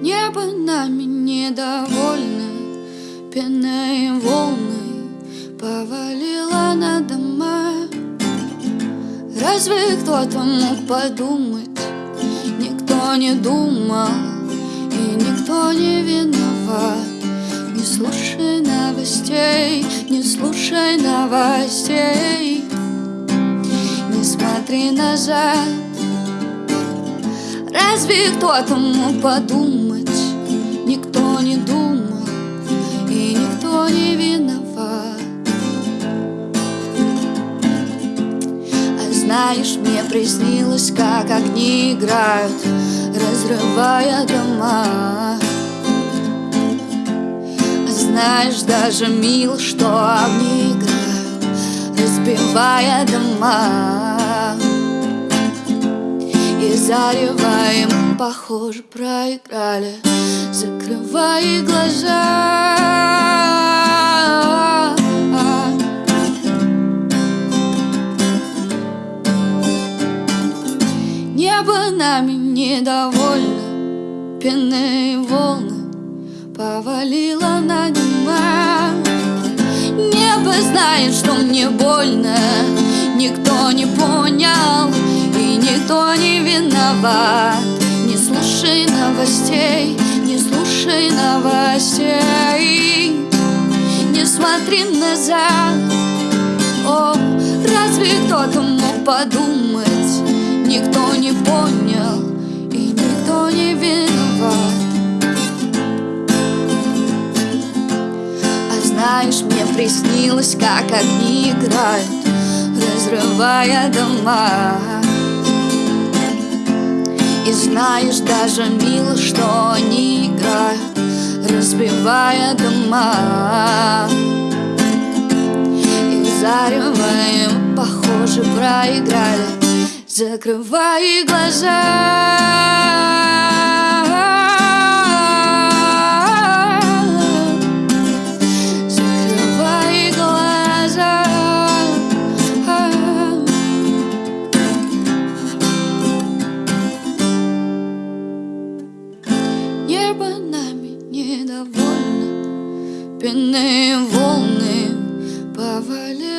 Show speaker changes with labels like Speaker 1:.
Speaker 1: Небо нами недовольно Пеной волной повалило на дома. Разве кто-то мог подумать? Никто не думал и никто не виноват. Не слушай новостей, не слушай новостей. Не смотри назад Разве кто-то мог подумать? Никто не думал и никто не виноват. А знаешь, мне приснилось, как огни играют Разрывая дома. А знаешь, даже мил, что огни играют Разбивая дома и зареваем, похоже, проиграли. Закрывай глаза. Небо нами недовольно. Пенные волны повалило на дома Небо знает, что мне больно виноват Не слушай новостей, не слушай новостей. Не смотри назад. О, разве кто-то мог подумать? Никто не понял и никто не виноват. А знаешь, мне приснилось, как огни играют Разрывая дома и знаешь, даже мило, что они играют Разбивая дома. И зареваем, похоже, проиграли. Закрывай глаза небо нами недовольно. Пенные волны повалили.